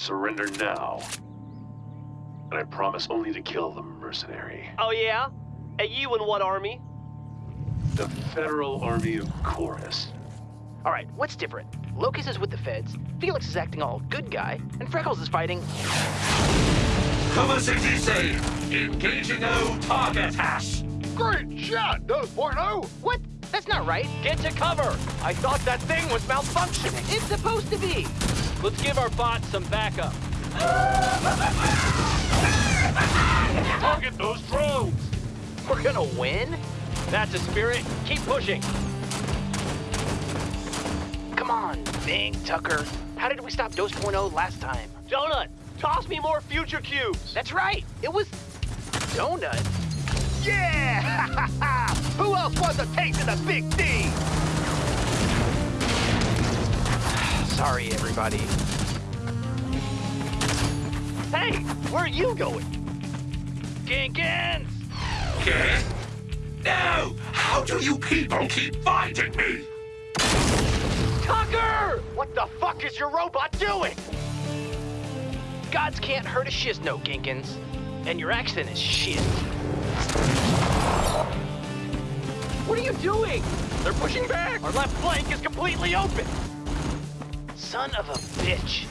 Surrender now. And I promise only to kill the mercenary. Oh yeah? And you in what army? The Federal Army of Chorus. All right, what's different? Locus is with the feds, Felix is acting all good guy, and Freckles is fighting. Cover 60C! Engaging O target hash! Great shot, 2.0! What? That's not right. Get to cover! I thought that thing was malfunctioning. It's supposed to be. Let's give our bots some backup. Target those drones! We're gonna win? That's a spirit. Keep pushing. Come on, Bing, Tucker. How did we stop Dose 2.0 last time? Donut, toss me more future cubes. That's right. It was Donut. Yeah! Who else wants a taste of the big D? Sorry, everybody. Hey, where are you going? Genkins! Okay? No! How do you people keep finding me? Tucker! What the fuck is your robot doing? Gods can't hurt a Shisno, Genkins. And your accent is shit. What are you doing? They're pushing back. Our left flank is completely open. Son of a bitch.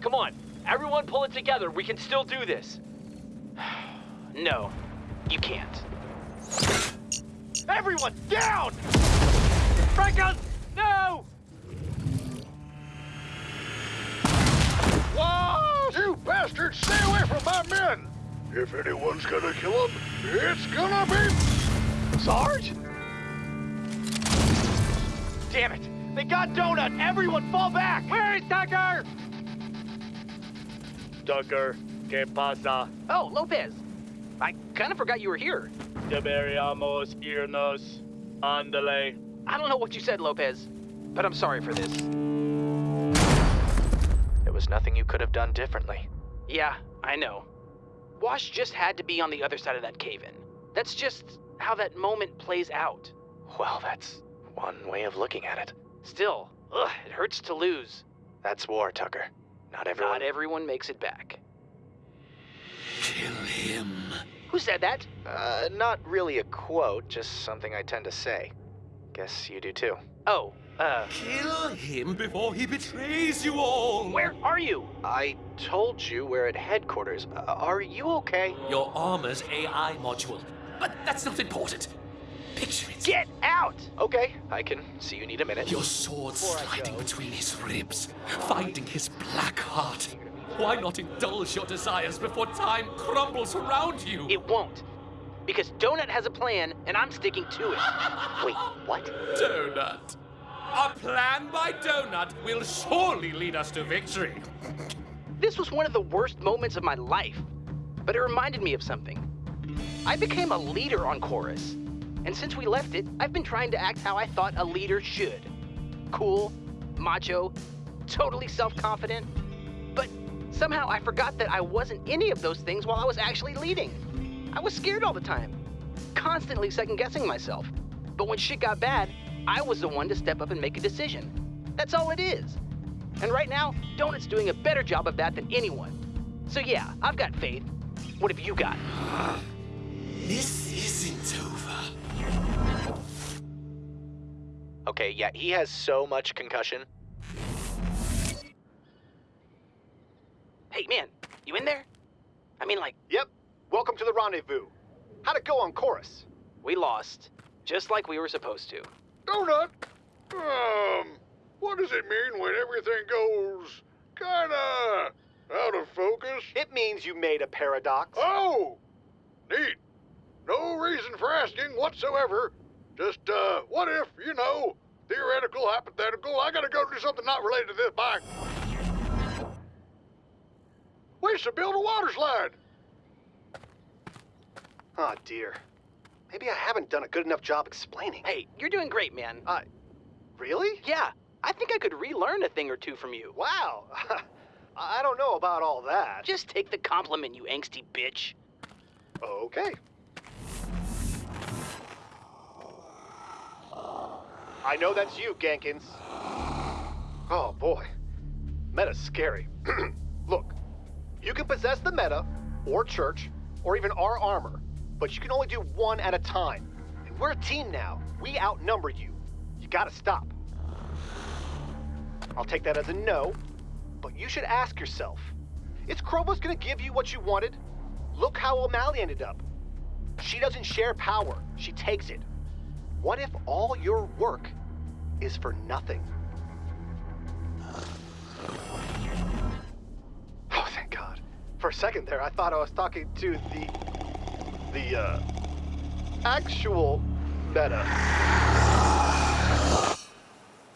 Come on, everyone pull it together. We can still do this. No, you can't. Everyone down! Freckles, no! Whoa! You bastards, stay away from my men! If anyone's gonna kill him, it's gonna be... Sarge? Damn it! They got Donut! Everyone fall back! Where is Tucker? Tucker, ¿qué pasa? Oh, Lopez. I kind of forgot you were here. Deberíamos irnos. Ándale. I don't know what you said, Lopez, but I'm sorry for this. There was nothing you could have done differently. Yeah, I know. Wash just had to be on the other side of that cave-in. That's just how that moment plays out. Well, that's one way of looking at it. Still, ugh, it hurts to lose. That's war, Tucker. Not everyone. Not everyone makes it back. Kill him. Who said that? Uh, not really a quote, just something I tend to say. Guess you do too. Oh, uh, Kill him before he betrays you all. where are you? I told you we're at headquarters. Uh, are you okay? Your armor's AI module. But that's not important. Picture it. Get out! Okay, I can see you need a minute. Your sword sliding between his ribs, finding his black heart. Why not indulge your desires before time crumbles around you? It won't. Because Donut has a plan, and I'm sticking to it. Wait, what? Donut. A plan by Donut will surely lead us to victory. This was one of the worst moments of my life, but it reminded me of something. I became a leader on Chorus, and since we left it, I've been trying to act how I thought a leader should. Cool, macho, totally self-confident. But somehow I forgot that I wasn't any of those things while I was actually leading. I was scared all the time, constantly second-guessing myself. But when shit got bad, I was the one to step up and make a decision. That's all it is. And right now, Donut's doing a better job of that than anyone. So yeah, I've got faith. What have you got? This Okay, yeah, he has so much concussion. Hey man, you in there? I mean like, Yep. Welcome to the rendezvous. How'd it go on chorus? we lost. Just like we were supposed to. Donut! Um, what does it mean when everything goes kinda out of focus? It means you made a paradox. Oh! Neat. No reason for asking whatsoever. Just, uh, what if, you know, theoretical, hypothetical, I gotta go do something not related to this bike. We should build a water slide. Oh dear. Maybe I haven't done a good enough job explaining. Hey, you're doing great, man. Uh, really? Yeah, I think I could relearn a thing or two from you. Wow. I don't know about all that. Just take the compliment, you angsty bitch. Okay. I know that's you, Genkins. Oh boy. Meta's scary. Look, you can possess the meta, or church, or even our armor, but you can only do one at a time. And we're a team now. We outnumber you. You gotta stop. I'll take that as a no, but you should ask yourself is Chrovos gonna give you what you wanted? Look how O'Malley ended up. She doesn't share power, she takes it. What if all your work is for nothing? Oh, thank God. For a second there, I thought I was talking to the. the, uh. actual meta.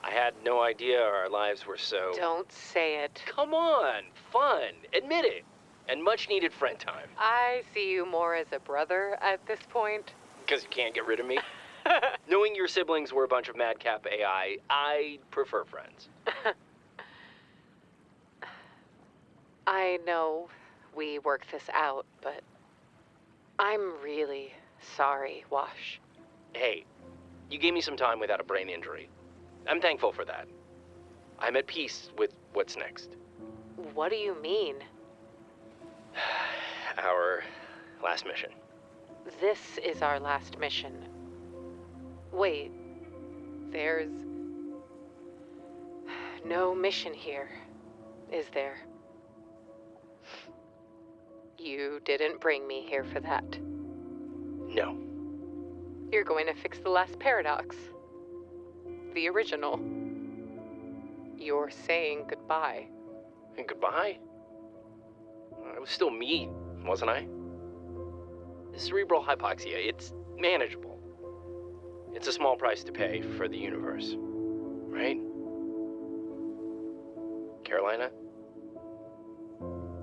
I had no idea our lives were so. Don't say it. Come on, fun. Admit it. And much needed friend time. I see you more as a brother at this point. Because you can't get rid of me. Knowing your siblings were a bunch of madcap AI, I prefer friends. I know we worked this out, but I'm really sorry, Wash. Hey, you gave me some time without a brain injury. I'm thankful for that. I'm at peace with what's next. What do you mean? Our last mission. This is our last mission. Wait, there's no mission here, is there? You didn't bring me here for that. No. You're going to fix the last paradox. The original. You're saying goodbye. And goodbye? I was still me, wasn't I? Cerebral hypoxia, it's manageable. It's a small price to pay for the universe. Right? Carolina?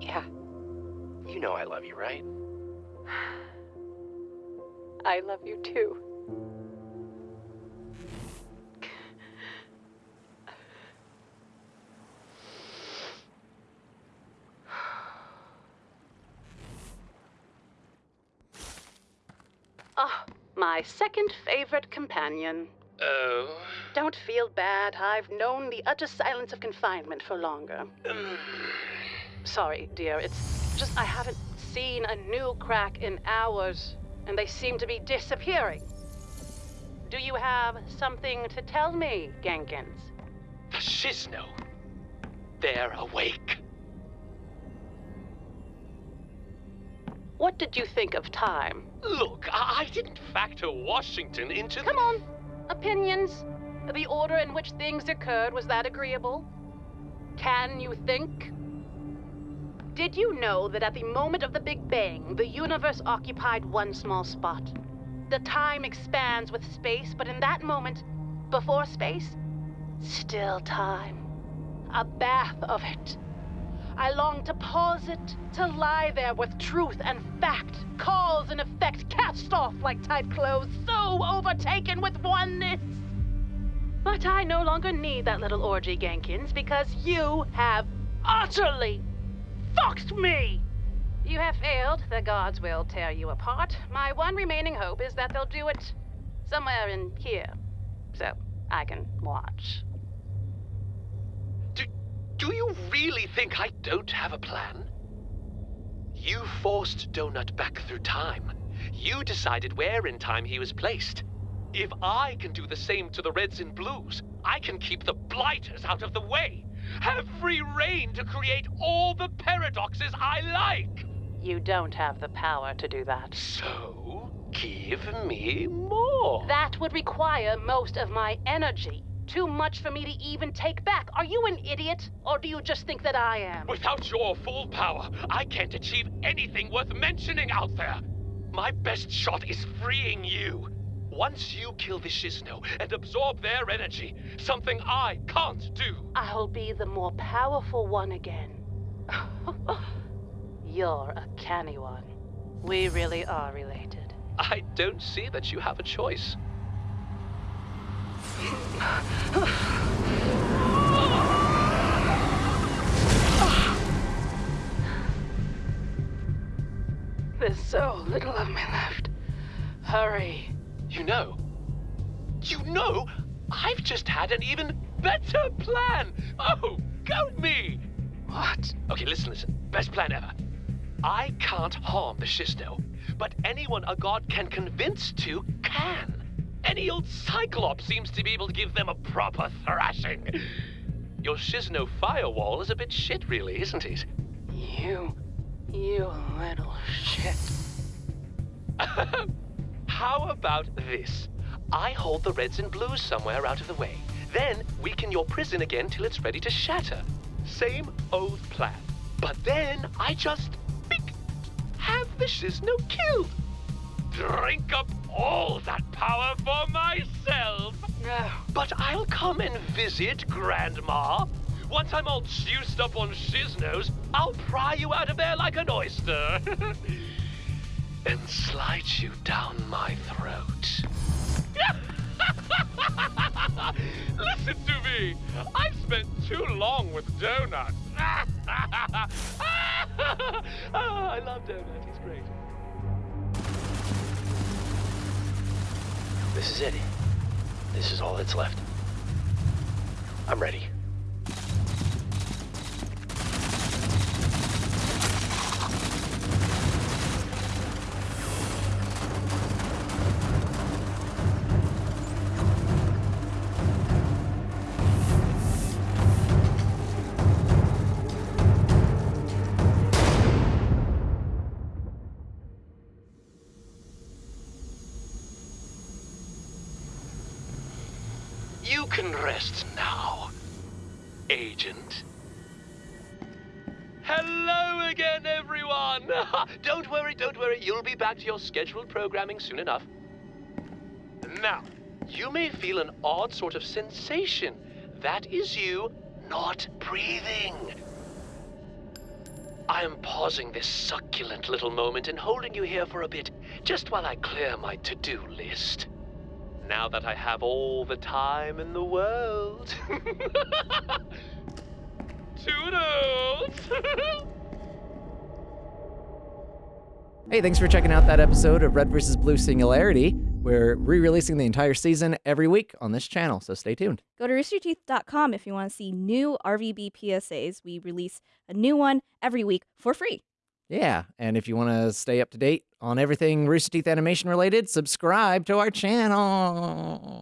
Yeah, You know I love you, right? I love you too. My second favorite companion. Oh. Don't feel bad. I've known the utter silence of confinement for longer. Sorry, dear. It's just I haven't seen a new crack in hours, and they seem to be disappearing. Do you have something to tell me, Genkins? The Shisno. They're awake. What did you think of time? Look, I, I didn't factor Washington into Come on. Opinions? The order in which things occurred, was that agreeable? Can you think? Did you know that at the moment of the Big Bang, the universe occupied one small spot? The time expands with space, but in that moment, before space, still time. A bath of it. I long to pause it, to lie there with truth and fact, cause and effect cast off like tight clothes, so overtaken with oneness. But I no longer need that little orgy, Genkins, because you have utterly fucked me! You have failed. The gods will tear you apart. My one remaining hope is that they'll do it somewhere in here. So I can watch. Do, you really think I don't have a plan? You forced Donut back through time. You decided where in time he was placed. If I can do the same to the Reds and Blues, I can keep the Blighters out of the way. Have free reign to create all the paradoxes I like. You don't have the power to do that. So, give me more. That would require most of my energy. Too much for me to even take back. Are you an idiot? Or do you just think that I am? Without your full power, I can't achieve anything worth mentioning out there. My best shot is freeing you. Once you kill the Shisno and absorb their energy, something I can't do. I'll be the more powerful one again. You're a canny one. We really are related. I don't see that you have a choice. There's so little of me left. Hurry. You know, you know, I've just had an even better plan! Oh, go me! What? Okay, listen, listen. Best plan ever. I can't harm the Shisno, but anyone a god can convince to can. Any old Cyclops seems to be able to give them a proper thrashing. Your Shisno firewall is a bit shit, really, isn't it? You. You little shit. How about this? I hold the reds and blues somewhere out of the way. Then weaken your prison again till it's ready to shatter. Same old plan. But then I just have the Shisno killed. Drink up all that power for myself. No. But I'll come and visit Grandma. Once I'm all juiced up on Shisnos, I'll pry you out of there like an oyster. and slide you down my throat. Listen to me. I've spent too long with Donut. oh, ah, I love Donut. He's great. This is it. This is all that's left. I'm ready. Rest now, Agent. Hello again, everyone! don't worry, don't worry. You'll be back to your scheduled programming soon enough. Now, you may feel an odd sort of sensation. That is you not breathing. I am pausing this succulent little moment and holding you here for a bit, just while I clear my to-do list. Now that I have all the time in the world. Toodles! Hey, thanks for checking out that episode of Red vs. Blue Singularity. We're re releasing the entire season every week on this channel, so stay tuned. Go to roosterteeth.com if you want to see new RVB PSAs. We release a new one every week for free. Yeah, and if you want to stay up to date on everything Rooster Teeth animation related, subscribe to our channel.